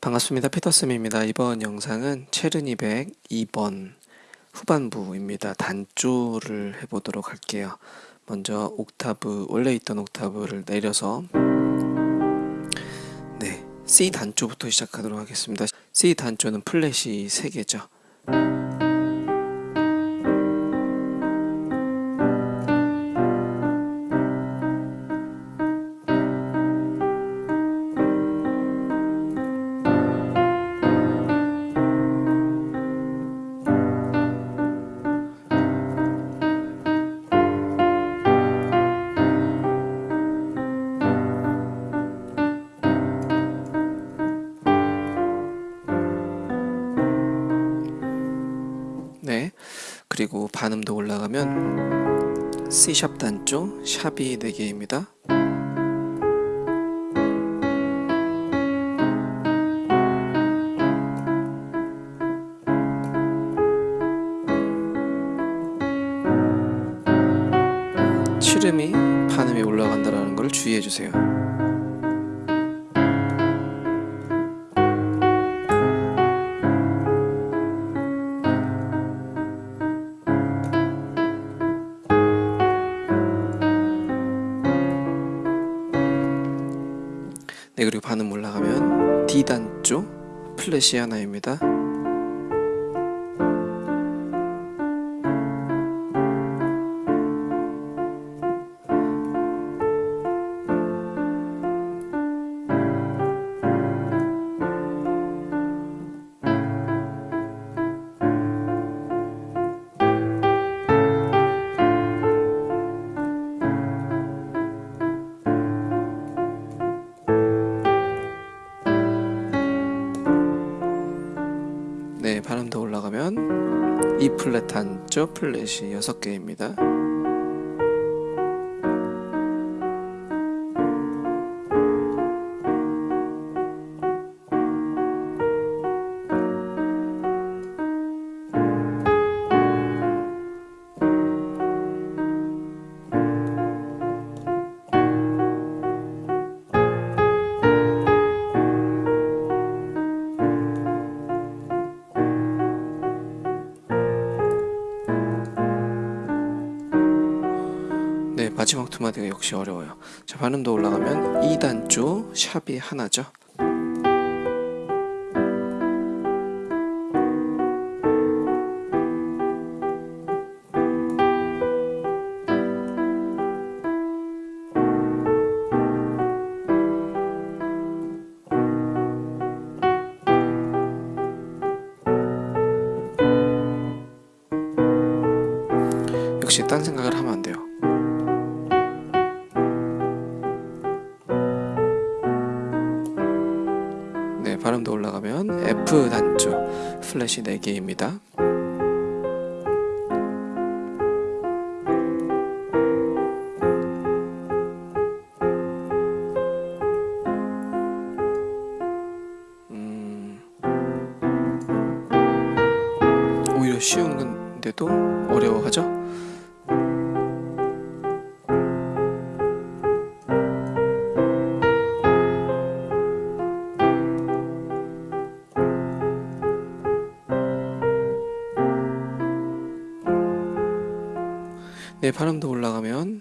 반갑습니다. 피터쌤입니다. 이번 영상은 체르니1 2번 후반부입니다. 단조를 해보도록 할게요. 먼저 옥타브, 원래 있던 옥타브를 내려서 네, C 단조부터 시작하도록 하겠습니다. C 단조는 플랫이 3개죠. 그리고 반음도 올라가면 C샵 단조, 샵이 4개입니다. 치름이 반음이 올라간다는 걸 주의해 주세요. 반음 올라가면 D 단조 플랫이 하나입니다. 더 올라가면 E 플랫 단조 플랫이 6개입니다. 마지막 두 마디가 역시 어려워요. 자, 반음도 올라가면 2단조 샵이 하나죠. 역시 딴 생각을 하면 발음도 올라가면 F 단조 플랫이 4개입니다. 음, 쉬운 건데도 어려워하죠? 네, 발음도 올라가면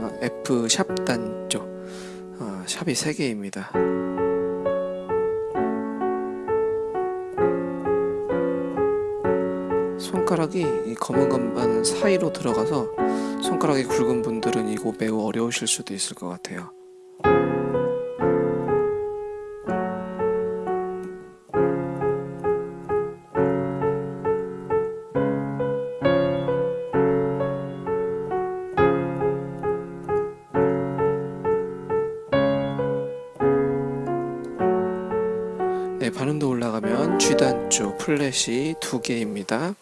아, F 샵 단조 아, 샵이 3개입니다. 손가락이 이 검은 건반 사이로 들어가서 손가락이 굵은 분들은 이거 매우 어려우실 수도 있을 것 같아요. 네, 반음도 올라가면 G 단조 플랫이 두 개입니다.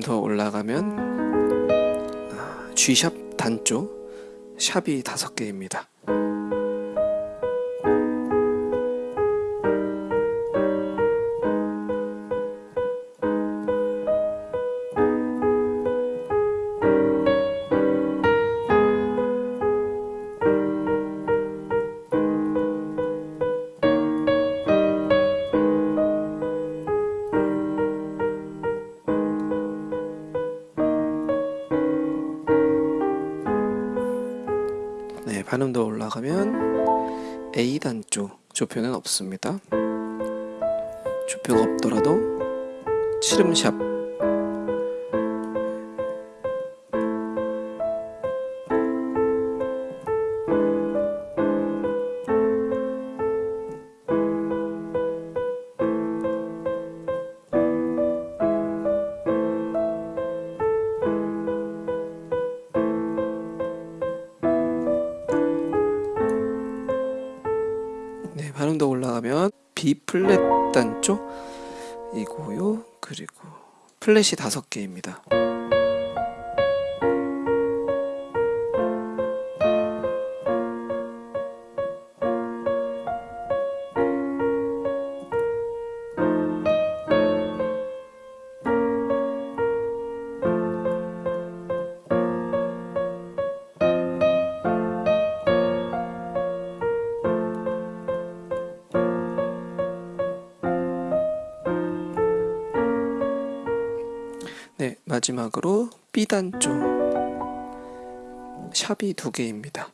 반음 더 올라가면 아, G샵 단조 샵이 다섯 개입니다. 네, 반음 더 올라가면 A 단조 조표는 없습니다. 조표가 없더라도 칠음샵 B 플랫 단조 이고요. 그리고 플랫이 다섯 개입니다. 마지막으로 B 단조 샵이 두 개입니다.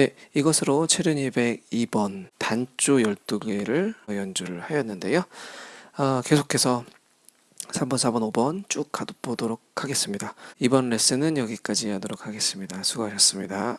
네, 이것으로 체른 202번 단조 12개를 연주를 하였는데요. 아, 계속해서 3번, 4번, 5번 쭉 가보도록 하겠습니다. 이번 레슨은 여기까지 하도록 하겠습니다. 수고하셨습니다.